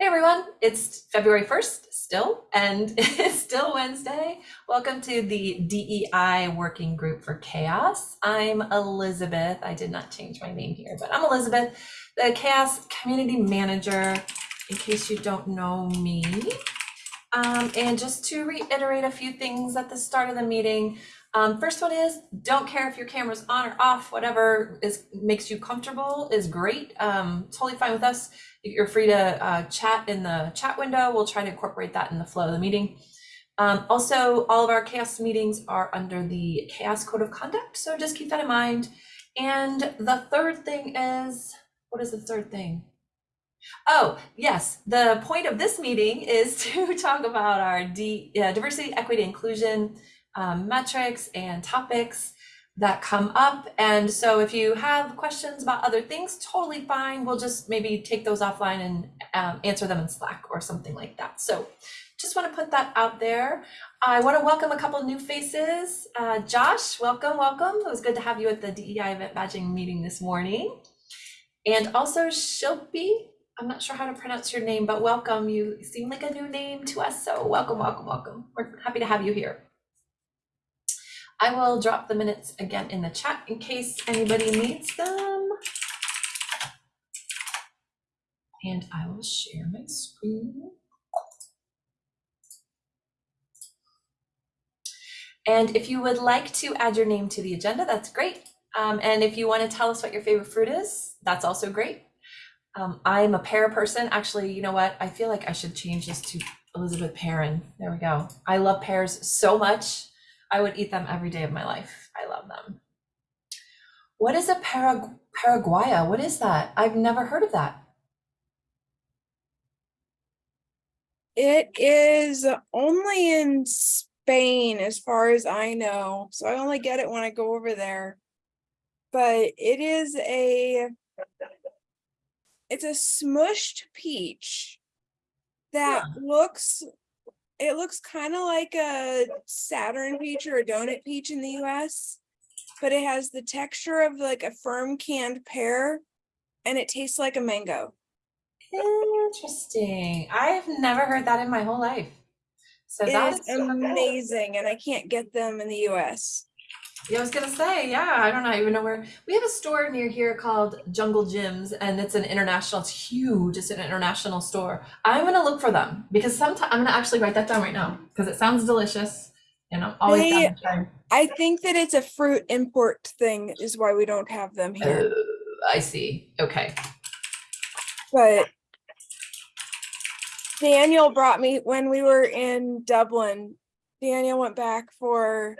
Hey everyone, it's February 1st still, and it's still Wednesday. Welcome to the DEI Working Group for CHAOSS. I'm Elizabeth. I did not change my name here, but I'm Elizabeth, the CHAOSS Community Manager, in case you don't know me. Um, and just to reiterate a few things at the start of the meeting, um, first one is don't care if your camera's on or off, whatever is makes you comfortable is great. Um, totally fine with us. You're free to uh, chat in the chat window. We'll try to incorporate that in the flow of the meeting. Um, also, all of our CHAOSS meetings are under the CHAOSS code of conduct. So just keep that in mind. And the third thing is, what is the third thing? Oh, yes. The point of this meeting is to talk about our D, uh, diversity, equity, inclusion um, metrics and topics that come up. And so if you have questions about other things, totally fine. We'll just maybe take those offline and um, answer them in Slack or something like that. So just want to put that out there. I want to welcome a couple new faces. Uh, Josh, welcome, welcome. It was good to have you at the DEI event badging meeting this morning. And also Shilpi, I'm not sure how to pronounce your name, but welcome. You seem like a new name to us. So welcome, welcome, welcome. We're happy to have you here. I will drop the minutes again in the chat in case anybody needs them. And I will share my screen. And if you would like to add your name to the agenda, that's great. Um, and if you want to tell us what your favorite fruit is, that's also great. Um, I'm a pear person. Actually, you know what? I feel like I should change this to Elizabeth Perrin. There we go. I love pears so much. I would eat them every day of my life. I love them. What is a Parag Paraguaya? What is that? I've never heard of that. It is only in Spain, as far as I know. So I only get it when I go over there. But it is a, it's a smushed peach that looks, it looks kind of like a Saturn peach or a donut peach in the US. But it has the texture of like a firm canned pear and it tastes like a mango. Interesting. I've never heard that in my whole life. So that's amazing and I can't get them in the US. Yeah, I was gonna say, yeah, I don't know, I even know where. We have a store near here called Jungle Jim's, and it's an international. It's huge. It's an international store. I'm gonna look for them because sometimes I'm gonna actually write that down right now because it sounds delicious, and I'm always They- down to try. I think that it's a fruit import thing is why we don't have them here. Uh, I see. Okay. But Daniel brought me when we were in Dublin. Daniel went back for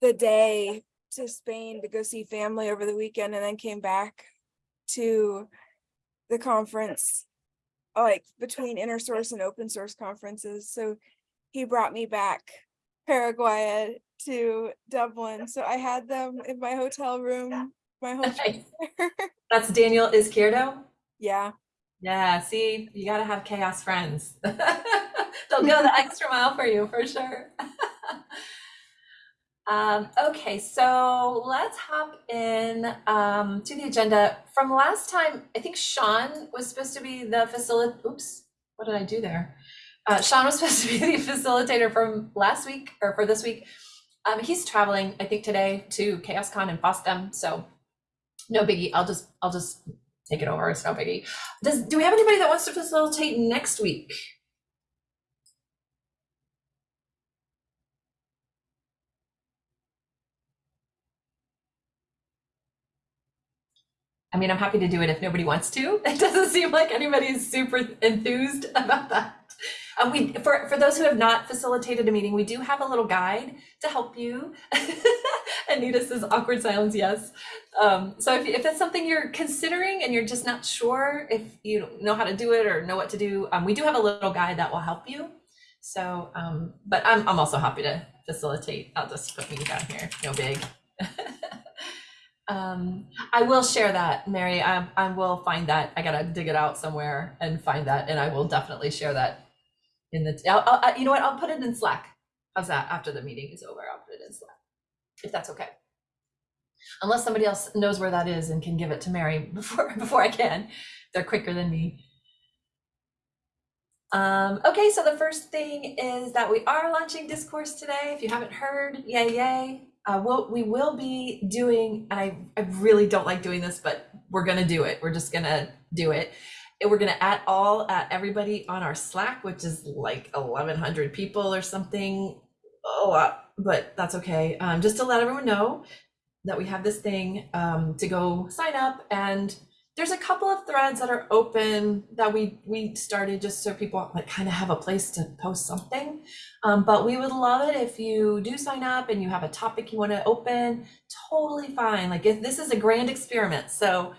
the day to Spain to go see family over the weekend and then came back to the conference like between inner source and open source conferences. So he brought me back Paraguay to Dublin. So I had them in my hotel room my whole trip. That's Daniel Izquierdo. yeah. Yeah, see, you gotta have CHAOSS friends. They'll go the extra mile for you for sure. Um, okay, so let's hop in um, to the agenda. From last time, I think Sean was supposed to be the facilitator. Oops, what did I do there? Uh, Sean was supposed to be the facilitator from last week or for this week. Um, he's traveling, I think, today to CHAOSScon in Boston. So no biggie. I'll just I'll just take it over. It's no biggie. Does do we have anybody that wants to facilitate next week? I mean, I'm happy to do it if nobody wants to. It doesn't seem like anybody's super enthused about that. Um, we, for, for those who have not facilitated a meeting, we do have a little guide to help you. Anita says awkward silence, yes. Um, so if, if it's something you're considering and you're just not sure if you know how to do it or know what to do, um, we do have a little guide that will help you. So, um, but I'm, I'm also happy to facilitate. I'll just put me down here, no big. Um, I will share that, Mary. I, I will find that. I gotta dig it out somewhere and find that, and I will definitely share that in the. I'll, I'll, you know what? I'll put it in Slack. How's that? After the meeting is over, I'll put it in Slack, if that's okay. Unless somebody else knows where that is and can give it to Mary before before I can. They're quicker than me. Um, okay, so the first thing is that we are launching Discourse today. If you haven't heard, yay, yay. Uh, we'll, we will be doing, and I, I really don't like doing this, but we're gonna do it. We're just gonna do it. And we're gonna add all, uh, everybody on our Slack, which is like 1100 people or something. A lot, but that's okay. Um, just to let everyone know that we have this thing um, to go sign up and there's a couple of threads that are open that we we started just so people like kind of have a place to post something. Um, but we would love it if you do sign up and you have a topic you want to open. Totally fine like if this is a grand experiment so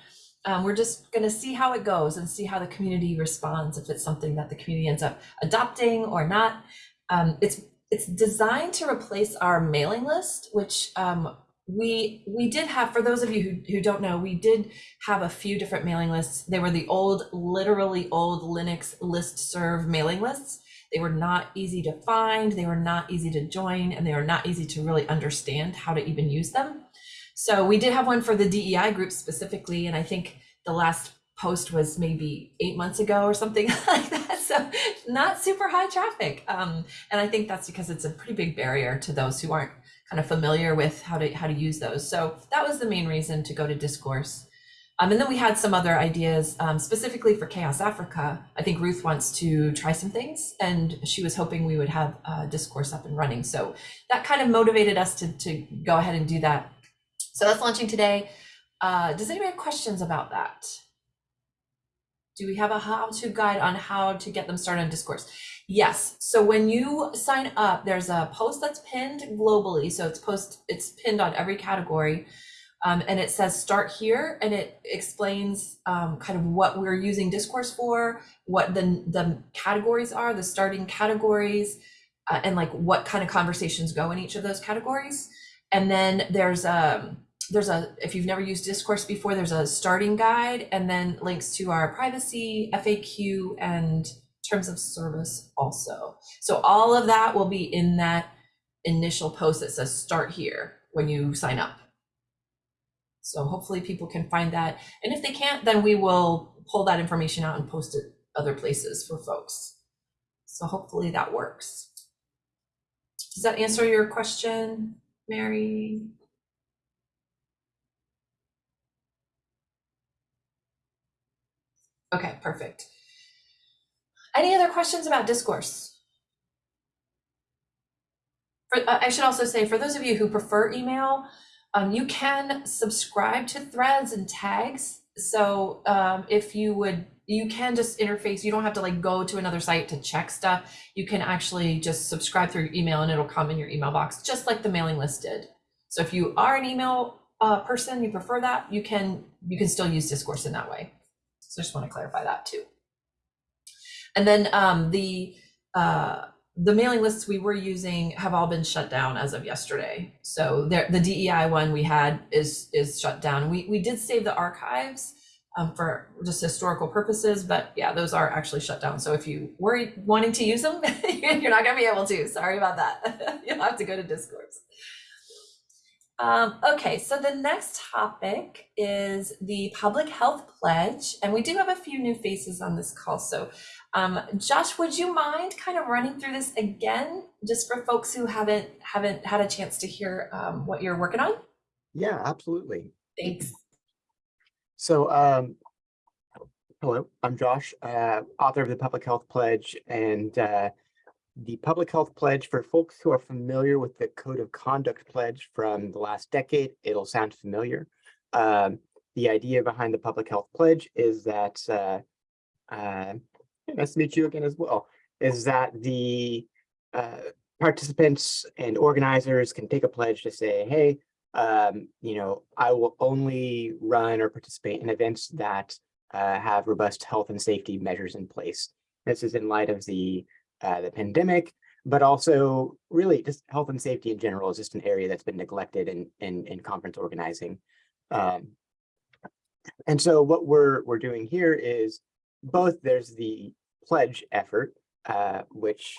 um, we're just going to see how it goes and see how the community responds if it's something that the community ends up adopting or not. Um, it's it's designed to replace our mailing list which um, we we did have for those of you who, who don't know we did have a few different mailing lists. They were the old literally old linux list serve mailing lists. They were not easy to find they were not easy to join and they were not easy to really understand how to even use them. So we did have one for the dei group specifically and i think the last post was maybe eight months ago or something like that. So not super high traffic um, and i think that's because it's a pretty big barrier to those who aren't kind of familiar with how to how to use those. So that was the main reason to go to discourse. Um, and then we had some other ideas um, specifically for CHAOSS Africa. I think Ruth wants to try some things and she was hoping we would have uh, discourse up and running. So that kind of motivated us to, to go ahead and do that. So that's launching today. Uh, does anybody have questions about that? Do we have a how-to guide on how to get them started on discourse? Yes. So when you sign up, there's a post that's pinned globally. So it's post, it's pinned on every category. Um, and it says start here and it explains um, kind of what we're using discourse for, what the, the categories are, the starting categories, uh, and like what kind of conversations go in each of those categories. And then there's a, um, there's a, if you've never used discourse before, there's a starting guide and then links to our privacy, FAQ, and terms of service also. So all of that will be in that initial post that says start here when you sign up. So hopefully people can find that. And if they can't, then we will pull that information out and post it other places for folks. So hopefully that works. Does that answer your question, Mary? Okay, perfect. Any other questions about discourse? For, uh, I should also say, for those of you who prefer email, um, you can subscribe to threads and tags. So um, if you would, you can just interface, you don't have to like go to another site to check stuff. You can actually just subscribe through email and it'll come in your email box, just like the mailing list did. So if you are an email uh, person, you prefer that, you can, you can still use discourse in that way. So I just want to clarify that too. And then um, the uh, the mailing lists we were using have all been shut down as of yesterday. So the DEI one we had is is shut down. We we did save the archives um, for just historical purposes, but yeah, those are actually shut down. So if you were wanting to use them, you're not going to be able to. Sorry about that. You'll have to go to Discourse. Um, okay, so the next topic is the public health pledge, and we do have a few new faces on this call. So um, Josh, would you mind kind of running through this again, just for folks who haven't haven't had a chance to hear um, what you're working on? Yeah, absolutely. Thanks. So, um, hello, I'm Josh, uh, author of the Public Health Pledge, and uh, the Public Health Pledge, for folks who are familiar with the Code of Conduct Pledge from the last decade, it'll sound familiar. Um, the idea behind the Public Health Pledge is that uh, uh, nice to meet you again as well, is that the uh, participants and organizers can take a pledge to say, hey, um, you know, I will only run or participate in events that uh, have robust health and safety measures in place. This is in light of the uh, the pandemic, but also really just health and safety in general is just an area that's been neglected in in, in conference organizing. Um, and so what we're we're doing here is both there's the pledge effort, uh, which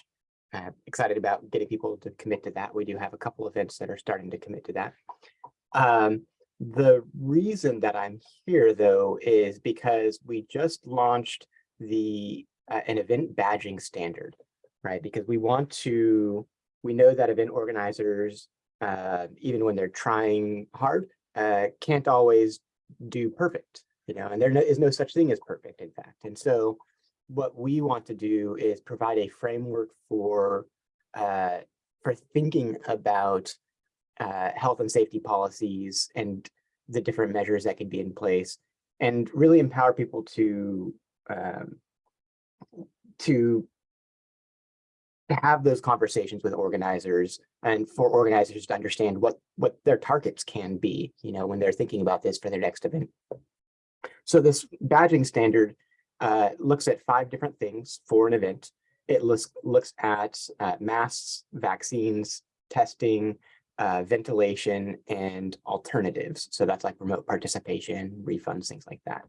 I'm excited about getting people to commit to that. We do have a couple events that are starting to commit to that. Um, the reason that I'm here, though, is because we just launched the uh, an event badging standard, right? Because we want to, we know that event organizers, uh, even when they're trying hard, uh, can't always do perfect, you know, and there no- is no such thing as perfect, in fact. And so what we want to do is provide a framework for uh, for thinking about uh, health and safety policies and the different measures that can be in place and really empower people to um, to have those conversations with organizers and for organizers to understand what what their targets can be you know when they're thinking about this for their next event. So this badging standard uh, looks at five different things for an event it looks looks at uh, masks vaccines testing uh, ventilation and alternatives. So that's like remote participation, refunds, things like that.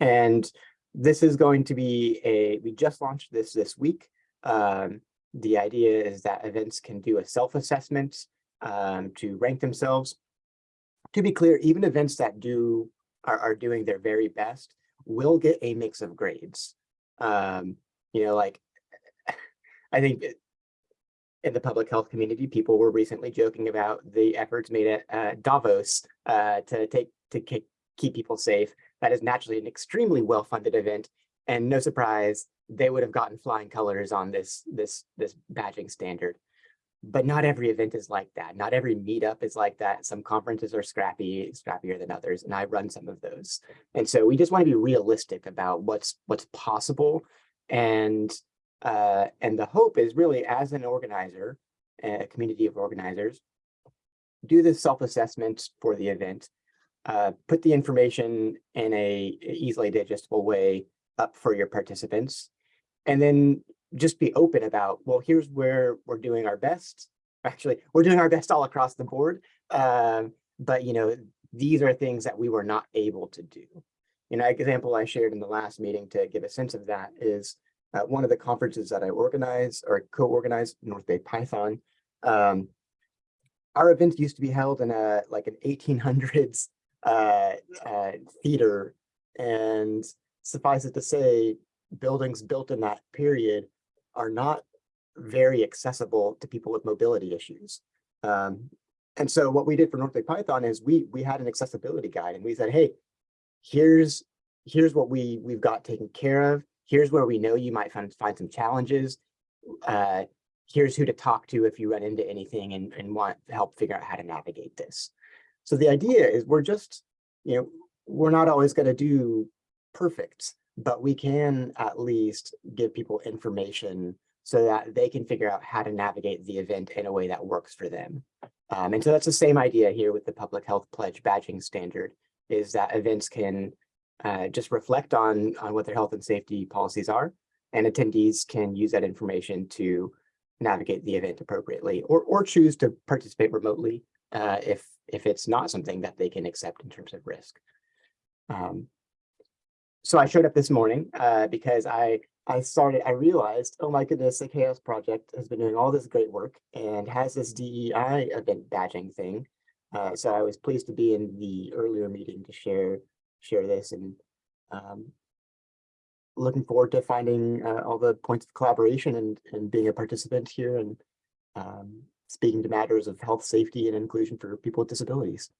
And this is going to be a, we just launched this this week. Um, the idea is that events can do a self-assessment um, to rank themselves. To be clear, even events that do are, are doing their very best will get a mix of grades. Um, you know, like I think in the public health community, people were recently joking about the efforts made at uh, Davos uh, to take to keep, keep people safe. That is naturally an extremely well-funded event, and no surprise, they would have gotten flying colors on this this this badging standard. But not every event is like that. Not every meetup is like that. Some conferences are scrappy, scrappier than others, and I run some of those. And so we just want to be realistic about what's what's possible and uh, and the hope is really as an organizer, a community of organizers, do the self-assessment for the event, uh, put the information in a easily digestible way up for your participants, and then just be open about, well, here's where we're doing our best. Actually, we're doing our best all across the board. Um, but, you know, these are things that we were not able to do. You know, example I shared in the last meeting to give a sense of that is at one of the conferences that I organize or co-organized, North Bay Python. Um, our events used to be held in a like an 1800s uh, uh, theater, and suffice it to say, buildings built in that period are not very accessible to people with mobility issues. Um, and so what we did for North Bay Python is we we had an accessibility guide, and we said, hey, here's here's what we we've got taken care of here's where we know you might find, find some challenges. Uh, here's who to talk to if you run into anything and, and want help figure out how to navigate this. So the idea is we're just, you know, we're not always going to do perfect, but we can at least give people information so that they can figure out how to navigate the event in a way that works for them. Um, and so that's the same idea here with the public health pledge badging standard is that events can uh, just reflect on, on what their health and safety policies are, and attendees can use that information to navigate the event appropriately or, or choose to participate remotely uh, if, if it's not something that they can accept in terms of risk. Um, so I showed up this morning uh, because I I started, I realized, oh my goodness, the CHAOSS Project has been doing all this great work and has this DEI event badging thing. Uh, so I was pleased to be in the earlier meeting to share share this and um, looking forward to finding uh, all the points of collaboration and, and being a participant here and um, speaking to matters of health, safety, and inclusion for people with disabilities.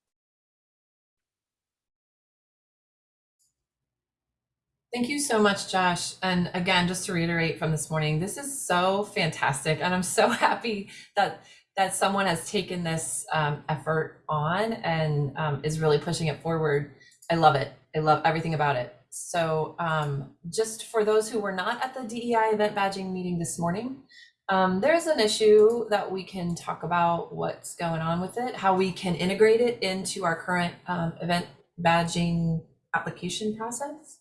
Thank you so much, Josh. And again, just to reiterate from this morning, this is so fantastic. And I'm so happy that that someone has taken this um, effort on and um, is really pushing it forward. I love it. I love everything about it. So um, just for those who were not at the DEI event badging meeting this morning, um, there's an issue that we can talk about what's going on with it, how we can integrate it into our current um, event badging application process.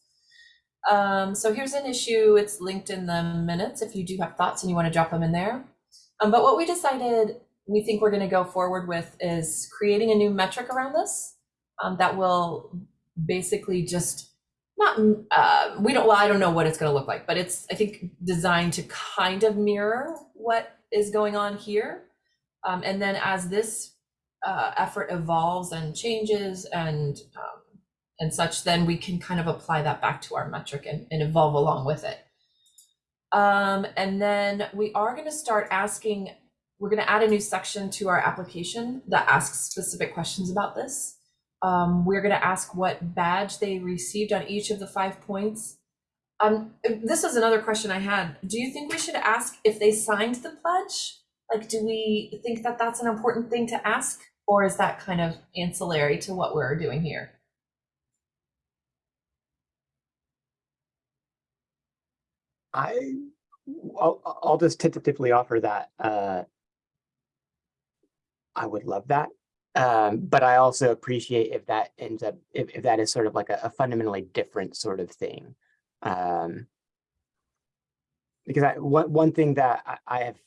Um, so here's an issue, it's linked in the minutes. If you do have thoughts and you want to drop them in there. Um, but what we decided we think we're going to go forward with is creating a new metric around this um, that will basically just not uh, we don't well i don't know what it's going to look like but it's i think designed to kind of mirror what is going on here. Um, and then as this uh, effort evolves and changes and um, and such then we can kind of apply that back to our metric and, and evolve along with it Um, and then we are going to start asking, we're going to add a new section to our application that asks specific questions about this. Um, we're going to ask what badge they received on each of the five points. Um, this is another question I had. Do you think we should ask if they signed the pledge? Like, do we think that that's an important thing to ask? Or is that kind of ancillary to what we're doing here? I, I'll, I'll just tentatively offer that, uh, I would love that. Um, but I also appreciate if that ends up, if, if that is sort of like a, a fundamentally different sort of thing. Um, because I, one, one thing that I, I have,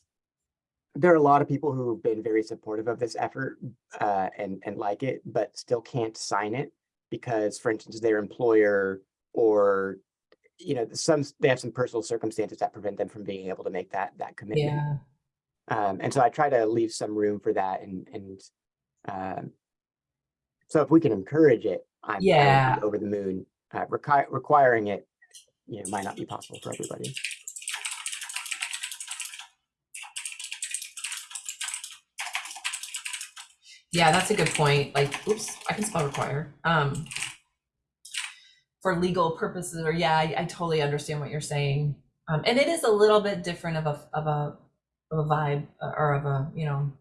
there are a lot of people who've been very supportive of this effort, uh, and, and like it, but still can't sign it because, for instance, their employer or you know, some, they have some personal circumstances that prevent them from being able to make that, that commitment. Yeah. Um, and so I try to leave some room for that and, and, um, so if we can encourage it, I'm I would be Yeah. over the moon, uh, requi- requiring it, you know, might not be possible for everybody. Yeah, that's a good point. Like, oops, I can spell require. Um, for legal purposes, or yeah, I, I totally understand what you're saying. Um, and it is a little bit different of a of a of a vibe uh, or of a you know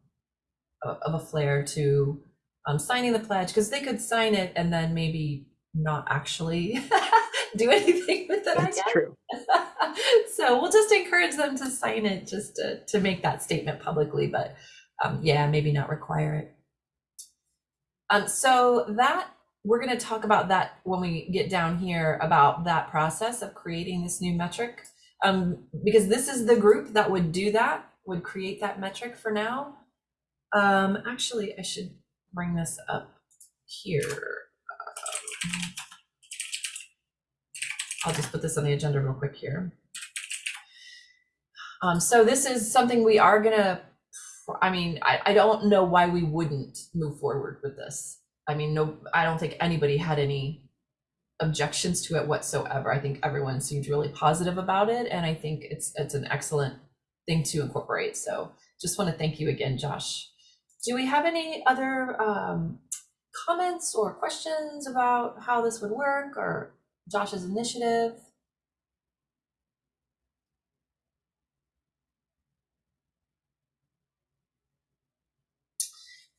of of a flair to um, signing the pledge because they could sign it and then maybe not actually do anything with it. That's true. so we'll just encourage them to sign it just to, to make that statement publicly, but um, yeah, maybe not require it. Um, so that we're going to talk about that when we get down here about that process of creating this new metric. Um, because this is the group that would do that, would create that metric for now. Um, actually, I should bring this up here. Um, I'll just put this on the agenda real quick here. Um, so this is something we are gonna, I mean, I, I don't know why we wouldn't move forward with this. I mean, no, I don't think anybody had any objections to it whatsoever. I think everyone seemed really positive about it, and I think it's it's an excellent thing to incorporate. So just want to thank you again, Josh. Do we have any other um, comments or questions about how this would work or Josh's initiative?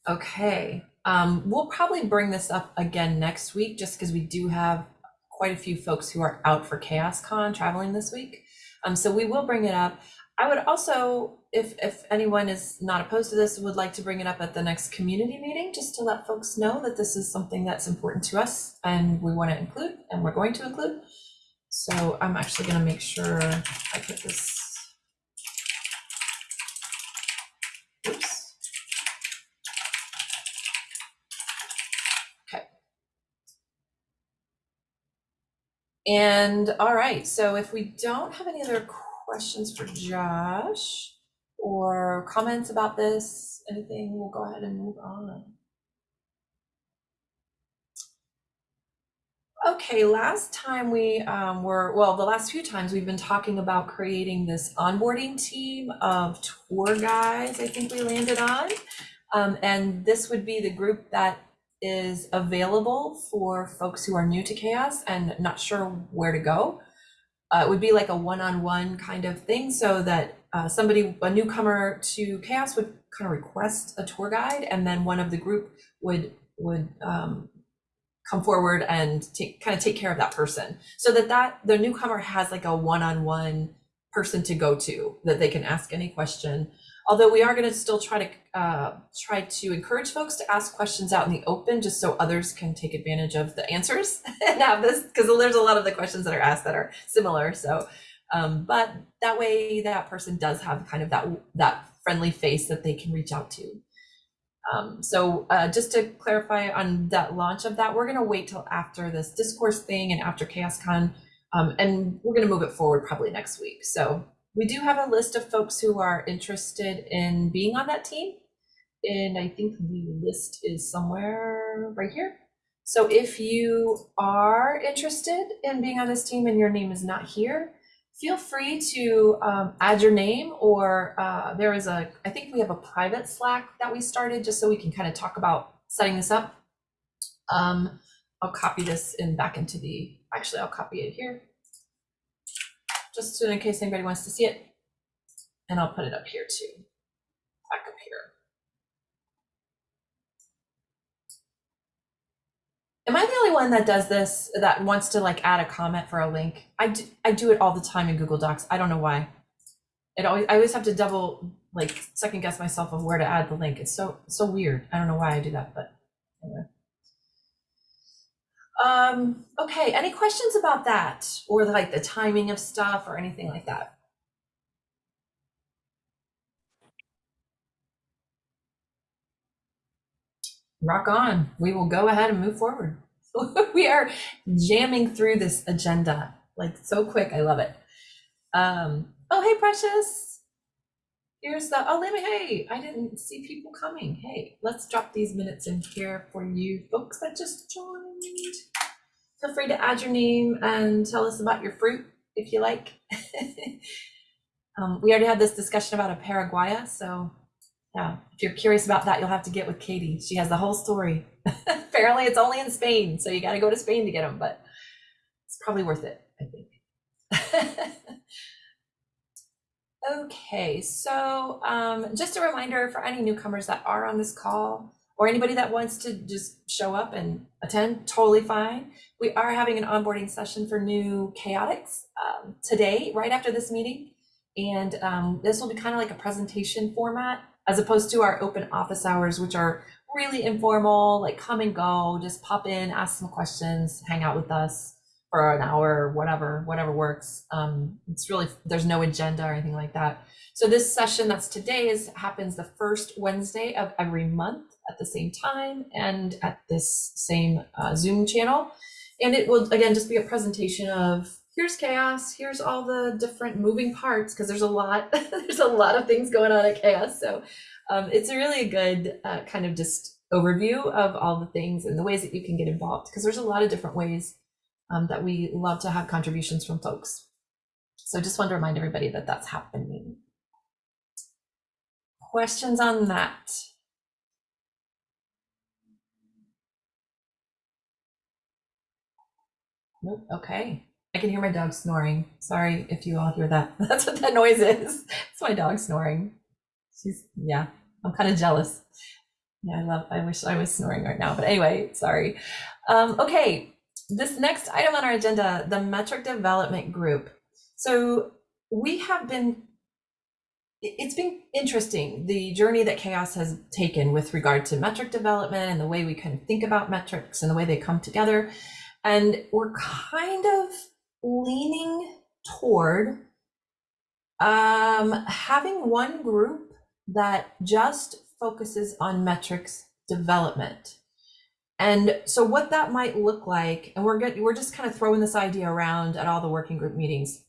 Okay, um, we'll probably bring this up again next week, just because we do have quite a few folks who are out for CHAOSS Con traveling this week. Um, so we will bring it up. I would also, if, if anyone is not opposed to this, would like to bring it up at the next community meeting, just to let folks know that this is something that's important to us and we want to include, and we're going to include. So I'm actually gonna make sure I put this. Oops. Okay. And, all right, so if we don't have any other questions for Josh or comments about this, anything, we'll go ahead and move on. Okay, last time we um, were, well, the last few times we've been talking about creating this onboarding team of tour guides, I think we landed on. Um, and this would be the group that is available for folks who are new to CHAOSS and not sure where to go. Uh, it would be like a one-on-one kind of thing so that uh, somebody, a newcomer to CHAOSS would kind of request a tour guide and then one of the group would would um, come forward and take kind of take care of that person so that that the newcomer has like a one-on-one person to go to that they can ask any question although we are going to still try to uh, try to encourage folks to ask questions out in the open just so others can take advantage of the answers and have this because there's a lot of the questions that are asked that are similar so um, but that way that person does have kind of that that friendly face that they can reach out to um, so uh, just to clarify on that launch of that, we're going to wait till after this discourse thing and after CHAOSScon, um, and we're going to move it forward probably next week. So we do have a list of folks who are interested in being on that team. And I think the list is somewhere right here. So if you are interested in being on this team and your name is not here, feel free to um, add your name or uh, there is a, I think we have a private Slack that we started just so we can kind of talk about setting this up. Um, I'll copy this in back into the, actually, I'll copy it here. Just in case anybody wants to see it. And I'll put it up here too, back up here. Am I the only one that does this, that wants to like add a comment for a link? I do, I do it all the time in Google Docs. I don't know why. It always, I always have to double, like, second guess myself of where to add the link. It's so, so weird. I don't know why I do that, but anyway. Um, okay, any questions about that? Or like the timing of stuff or anything like that? rock on. We will go ahead and move forward. we are jamming through this agenda like so quick. I love it. Um, oh, hey, Precious. Here's the, oh, let me, hey, I didn't see people coming. Hey, let's drop these minutes in here for you folks that just joined. Feel free to add your name and tell us about your fruit if you like. um, we already had this discussion about a Paraguaya, so yeah, if you're curious about that, you'll have to get with Katie. She has the whole story. Apparently, it's only in Spain, so you got to go to Spain to get them, but it's probably worth it, I think. okay, so um, just a reminder for any newcomers that are on this call or anybody that wants to just show up and attend, totally fine. We are having an onboarding session for new chaotics um, today, right after this meeting. And um, this will be kind of like a presentation format as opposed to our open office hours, which are really informal, like come and go, just pop in, ask some questions, hang out with us for an hour or whatever, whatever works. Um, it's really, there's no agenda or anything like that. So this session that's today is happens the first Wednesday of every month at the same time and at this same uh, Zoom channel. And it will, again, just be a presentation of here's CHAOSS here's all the different moving parts because there's a lot there's a lot of things going on at CHAOSS. So um, it's a really good uh, kind of just overview of all the things and the ways that you can get involved because there's a lot of different ways um, that we love to have contributions from folks. So just want to remind everybody that that's happening. Questions on that nope okay I can hear my dog snoring. Sorry if you all hear that. That's what that noise is. It's my dog snoring. She's, yeah, I'm kind of jealous. Yeah, I love, I wish I was snoring right now. But anyway, sorry. Um, okay, this next item on our agenda, the metric development group. So we have been, it's been interesting, the journey that CHAOSS has taken with regard to metric development and the way we kind of think about metrics and the way they come together. And we're kind of leaning toward um, having one group that just focuses on metrics development. And so what that might look like, and we're get, we're just kind of throwing this idea around at all the working group meetings,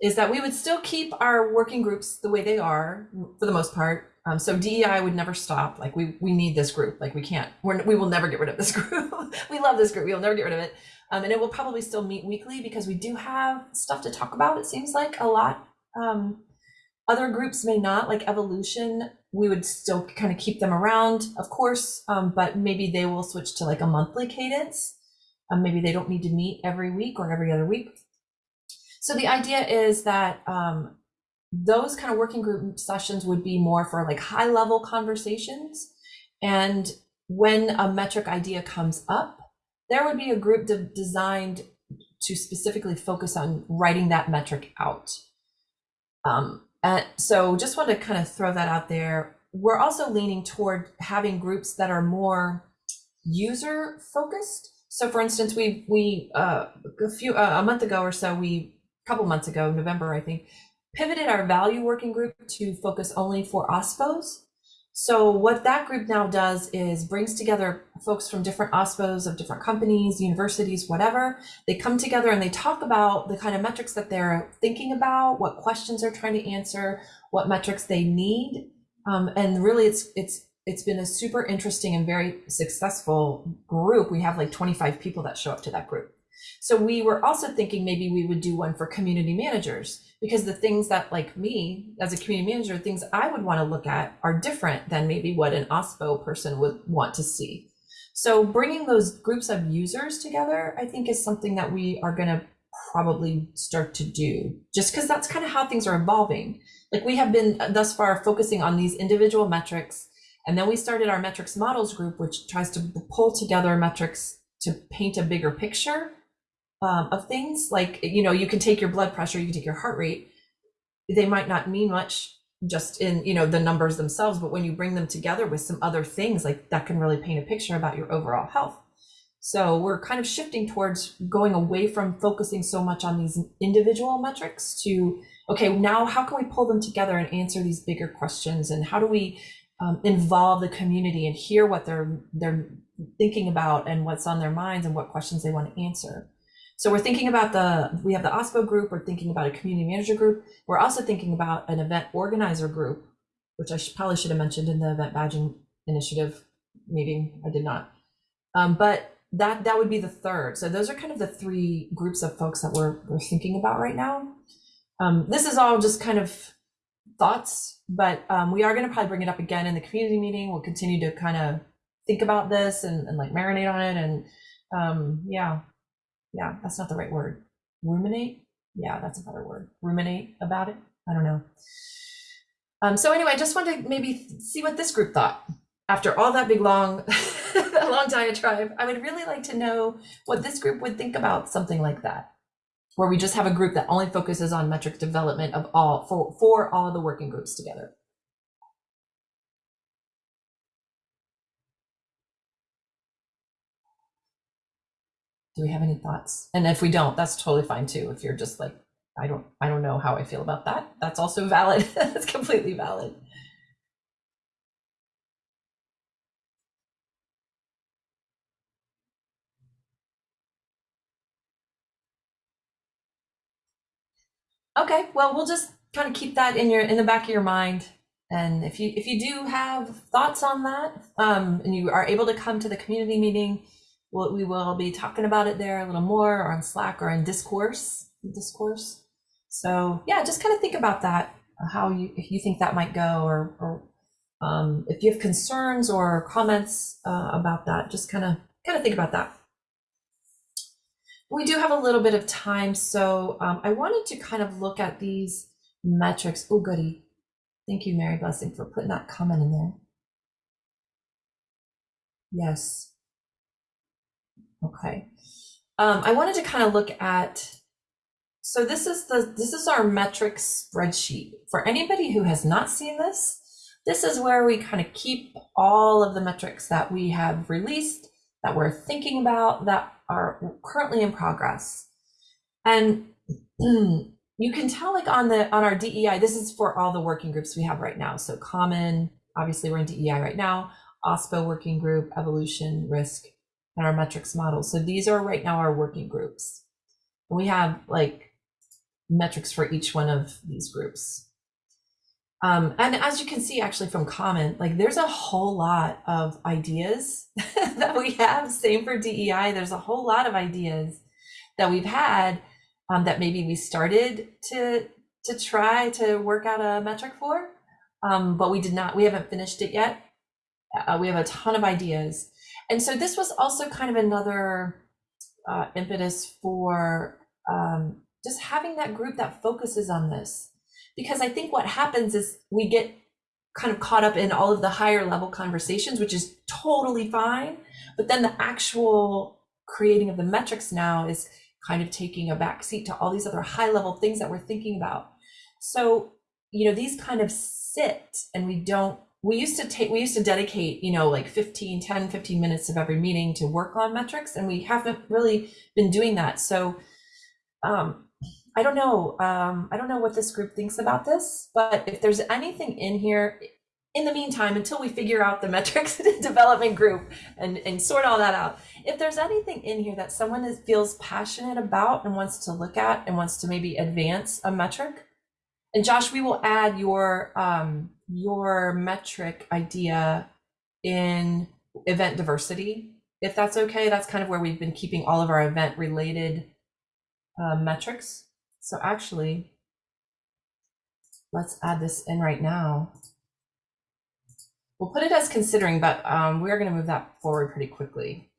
is that we would still keep our working groups the way they are for the most part. Um, so DEI would never stop. Like we we need this group. Like we can't. We're, we will never get rid of this group. we love this group. We will never get rid of it. Um, and it will probably still meet weekly because we do have stuff to talk about. It seems like a lot. Um, other groups may not, like evolution. We would still kind of keep them around, of course, um, but maybe they will switch to like a monthly cadence. Um, maybe they don't need to meet every week or every other week. So the idea is that um, those kind of working group sessions would be more for like high level conversations. And when a metric idea comes up, there would be a group de designed to specifically focus on writing that metric out. Um, and so just want to kind of throw that out there. We're also leaning toward having groups that are more user focused. So for instance, we, we uh, a few, uh, a month ago or so, we, a couple months ago, November, I think, pivoted our value working group to focus only for OSPOs. So what that group now does is brings together folks from different OSPOs of different companies, universities, whatever. They come together and they talk about the kind of metrics that they're thinking about, what questions they're trying to answer, what metrics they need. Um, and really it's it's it's been a super interesting and very successful group. We have like 25 people that show up to that group. So we were also thinking maybe we would do one for community managers because the things that like me as a community manager, things I would want to look at are different than maybe what an OSPO person would want to see. So bringing those groups of users together, I think is something that we are going to probably start to do just because that's kind of how things are evolving. Like we have been uh, thus far focusing on these individual metrics and then we started our metrics models group, which tries to pull together metrics to paint a bigger picture um, of things. Like, you know, you can take your blood pressure, you can take your heart rate. They might not mean much just in, you know, the numbers themselves, but when you bring them together with some other things, like that can really paint a picture about your overall health. So we're kind of shifting towards going away from focusing so much on these individual metrics to, okay, now how can we pull them together and answer these bigger questions? And how do we um, involve the community and hear what they're they're thinking about and what's on their minds and what questions they want to answer. So we're thinking about the we have the OSPO group. We're thinking about a community manager group. We're also thinking about an event organizer group, which I should, probably should have mentioned in the event badging initiative meeting. I did not, um, but that that would be the third. So those are kind of the three groups of folks that we're we're thinking about right now. Um, this is all just kind of thoughts, but um, we are going to probably bring it up again in the community meeting. We'll continue to kind of think about this and, and like marinate on it. And um, yeah, yeah, that's not the right word. Ruminate. Yeah, that's a better word. Ruminate about it. I don't know. Um, so anyway, I just wanted to maybe see what this group thought after all that big long, long diatribe. I would really like to know what this group would think about something like that where we just have a group that only focuses on metric development of all for, for all the working groups together. Do we have any thoughts? And if we don't, that's totally fine too. If you're just like, I don't, I don't know how I feel about that. That's also valid. that's completely valid. Okay, well, we'll just kind of keep that in your in the back of your mind. And if you if you do have thoughts on that, um, and you are able to come to the community meeting, we'll, we will be talking about it there a little more, or on Slack, or in discourse, discourse. So yeah, just kind of think about that, how you if you think that might go, or or um, if you have concerns or comments uh, about that, just kind of kind of think about that. We do have a little bit of time, so um, I wanted to kind of look at these metrics. Oh, goody. Thank you, Mary Blessing, for putting that comment in there. Yes. Okay. Um, I wanted to kind of look at, so this is the this is our metrics spreadsheet. For anybody who has not seen this, this is where we kind of keep all of the metrics that we have released, that we're thinking about, that are currently in progress. And you can tell like on the on our DEI, this is for all the working groups we have right now. So common, obviously we're in DEI right now, OSPO working group, evolution, risk, and our metrics model. So these are right now our working groups. We have like metrics for each one of these groups. Um, and as you can see actually from comment, like there's a whole lot of ideas that we have. Same for DEI. There's a whole lot of ideas that we've had um, that maybe we started to to try to work out a metric for, um, but we did not. We haven't finished it yet. Uh, we have a ton of ideas, and so this was also kind of another uh, impetus for um, just having that group that focuses on this because I think what happens is we get kind of caught up in all of the higher level conversations, which is totally fine. But then the actual creating of the metrics now is kind of taking a back seat to all these other high level things that we're thinking about. So, you know, these kind of sit and we don't we used to take we used to dedicate you know like 15 10 15 minutes of every meeting to work on metrics and we haven't really been doing that so um, I don't know. Um, I don't know what this group thinks about this, but if there's anything in here, in the meantime, until we figure out the metrics development group and, and sort all that out, if there's anything in here that someone is, feels passionate about and wants to look at and wants to maybe advance a metric, and Josh, we will add your um, your metric idea in event diversity if that's okay, that's kind of where we've been keeping all of our event related uh, metrics. So actually, let's add this in right now. We'll put it as considering, but um, we're going to move that forward pretty quickly.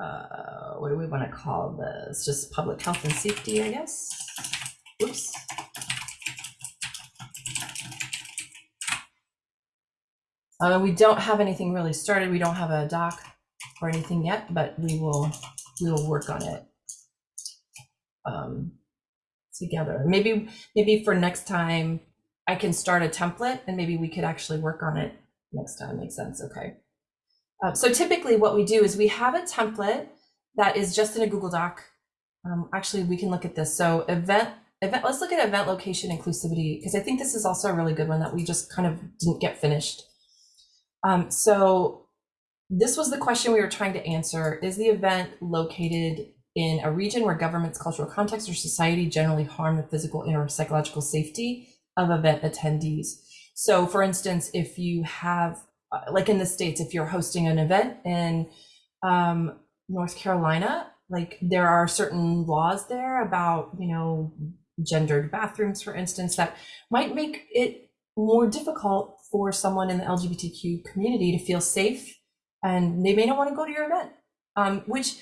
Uh, what do we want to call this? Just public health and safety, I guess. Oops. Uh, we don't have anything really started. We don't have a doc or anything yet, but we will we will work on it um, together. Maybe maybe for next time I can start a template and maybe we could actually work on it next time. Makes sense. Okay. Uh, so typically what we do is we have a template that is just in a Google Doc. Um, actually, we can look at this. So event event. Let's look at event location inclusivity because I think this is also a really good one that we just kind of didn't get finished. Um, so this was the question we were trying to answer. Is the event located in a region where government's cultural context or society generally harm the physical and or psychological safety of event attendees? So for instance, if you have, uh, like in the States, if you're hosting an event in um, North Carolina, like there are certain laws there about, you know, gendered bathrooms, for instance, that might make it more difficult for someone in the LGBTQ community to feel safe and they may not want to go to your event. Um, which,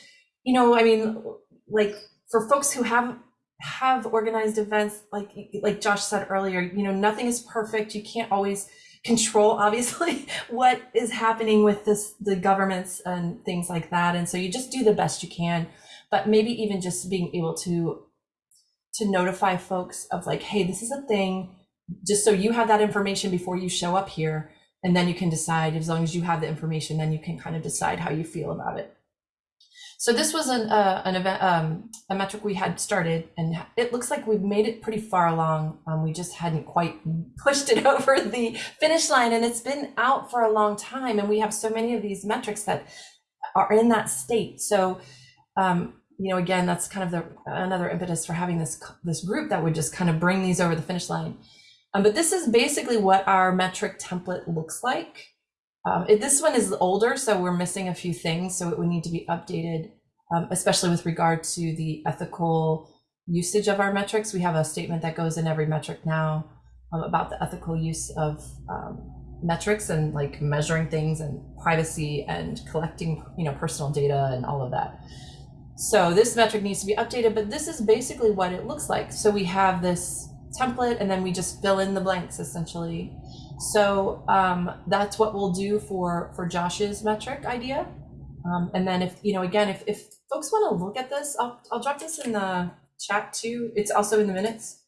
you know, I mean, like for folks who have have organized events, like like Josh said earlier, you know, nothing is perfect. You can't always control, obviously, what is happening with this the governments and things like that. And so you just do the best you can. But maybe even just being able to to notify folks of like, hey, this is a thing just so you have that information before you show up here and then you can decide as long as you have the information then you can kind of decide how you feel about it. So this was an, uh, an event um, a metric we had started and it looks like we've made it pretty far along. Um, we just hadn't quite pushed it over the finish line and it's been out for a long time and we have so many of these metrics that are in that state. So um, you know again that's kind of the another impetus for having this this group that would just kind of bring these over the finish line um, but this is basically what our metric template looks like. Um, it, this one is older, so we're missing a few things, so it would need to be updated, um, especially with regard to the ethical usage of our metrics. We have a statement that goes in every metric now um, about the ethical use of um, metrics and like measuring things and privacy and collecting, you know, personal data and all of that. So this metric needs to be updated, but this is basically what it looks like. So we have this template and then we just fill in the blanks essentially. So um, that's what we'll do for, for Josh's metric idea. Um, and then if, you know, again, if, if folks want to look at this, I'll, I'll drop this in the chat too. It's also in the minutes.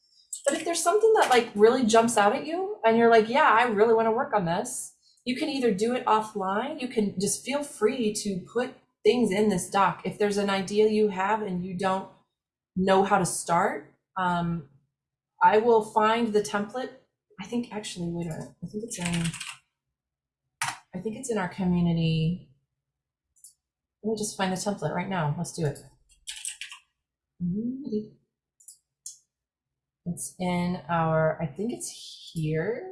But if there's something that like really jumps out at you and you're like, yeah, I really want to work on this, you can either do it offline. You can just feel free to put things in this doc. If there's an idea you have and you don't know how to start, um, I will find the template. I think actually, wait a minute. I think it's in. I think it's in our community. Let me just find the template right now. Let's do it. It's in our, I think it's here,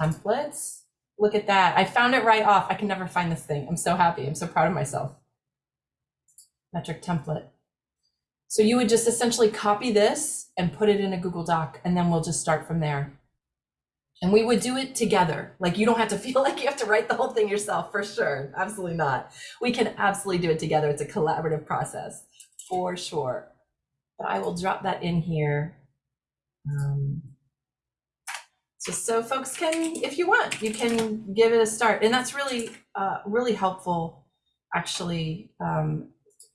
templates. Look at that. I found it right off. I can never find this thing. I'm so happy. I'm so proud of myself. Metric template. So you would just essentially copy this and put it in a Google Doc, and then we'll just start from there. And we would do it together. Like you don't have to feel like you have to write the whole thing yourself for sure. Absolutely not. We can absolutely do it together. It's a collaborative process for sure. But I will drop that in here. Um, just so folks can, if you want, you can give it a start. And that's really, uh, really helpful actually um,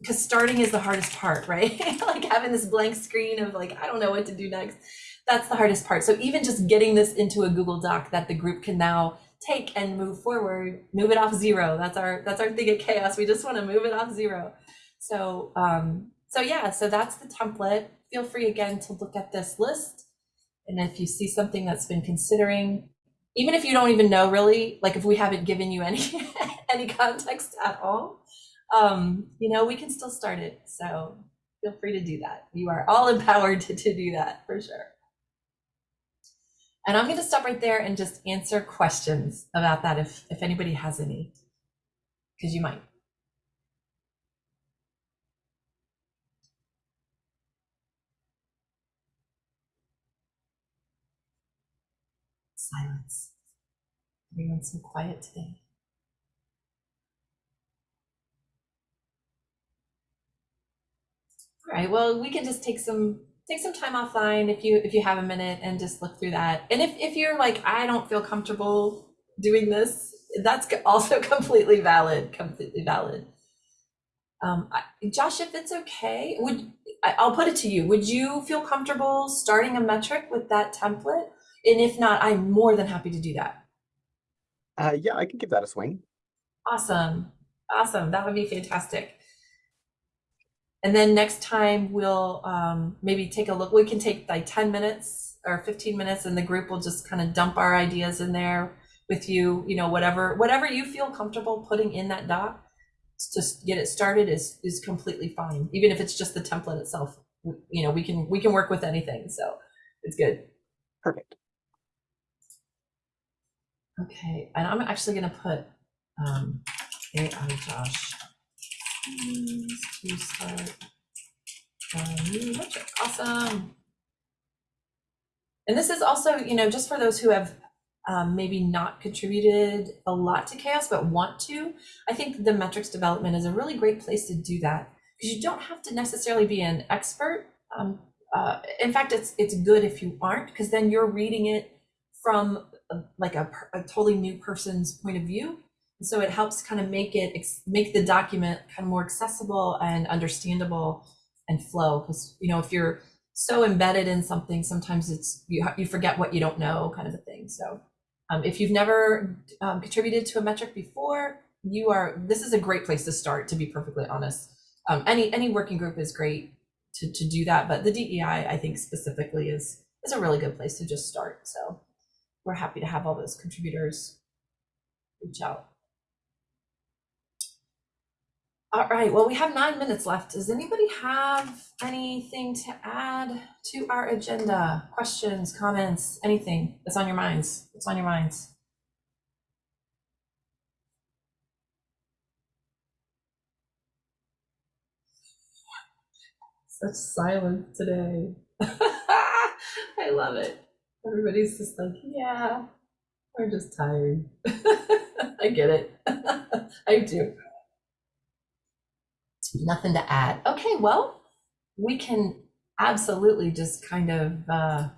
because starting is the hardest part, right? like having this blank screen of like, I don't know what to do next. That's the hardest part. So even just getting this into a Google Doc that the group can now take and move forward, move it off zero. That's our that's our thing at CHAOSS. We just want to move it off zero. So um, so yeah, so that's the template. Feel free again to look at this list. And if you see something that's been considering, even if you don't even know really, like if we haven't given you any any context at all, um, you know, we can still start it. So feel free to do that. You are all empowered to, to do that for sure. And I'm going to stop right there and just answer questions about that if, if anybody has any, because you might. Silence. Everyone's so quiet today. All right, well, we can just take some take some time offline if you if you have a minute and just look through that. And if if you're like I don't feel comfortable doing this, that's also completely valid, completely valid. Um, I, Josh, if it's okay, would I, I'll put it to you. Would you feel comfortable starting a metric with that template? And if not, I'm more than happy to do that. Uh, yeah, I can give that a swing. Awesome. Awesome. That would be fantastic. And then next time we'll um, maybe take a look. We can take like 10 minutes or 15 minutes and the group will just kind of dump our ideas in there with you, you know, whatever whatever you feel comfortable putting in that doc to get it started is is completely fine. Even if it's just the template itself, you know, we can we can work with anything. So it's good. Perfect. Okay, and I'm actually gonna put um, AI Josh to start a new metric. Awesome. And this is also, you know, just for those who have um, maybe not contributed a lot to CHAOSS but want to. I think the metrics development is a really great place to do that because you don't have to necessarily be an expert. Um, uh, in fact, it's it's good if you aren't because then you're reading it from a, like a, a totally new person's point of view. So it helps kind of make it make the document kind of more accessible and understandable and flow. Because you know if you're so embedded in something, sometimes it's you you forget what you don't know, kind of a thing. So um, if you've never um, contributed to a metric before, you are this is a great place to start. To be perfectly honest, um, any any working group is great to to do that, but the DEI I think specifically is is a really good place to just start. So we're happy to have all those contributors reach out. All right, well, we have nine minutes left. Does anybody have anything to add to our agenda? Questions, comments, anything that's on your minds? What's on your minds? Such silence today. I love it. Everybody's just like, yeah, we're just tired. I get it. I do. Nothing to add. Okay, well, we can absolutely just kind of uh,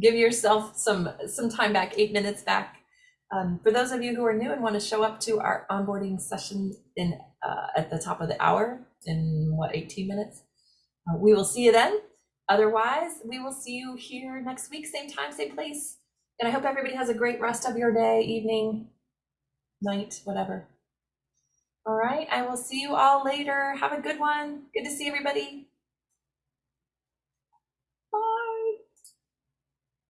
give yourself some some time back, eight minutes back. Um, for those of you who are new and want to show up to our onboarding session in uh, at the top of the hour in what 18 minutes, uh, we will see you then. Otherwise, we will see you here next week, same time, same place. And I hope everybody has a great rest of your day, evening, night, whatever. All right, I will see you all later. Have a good one. Good to see everybody.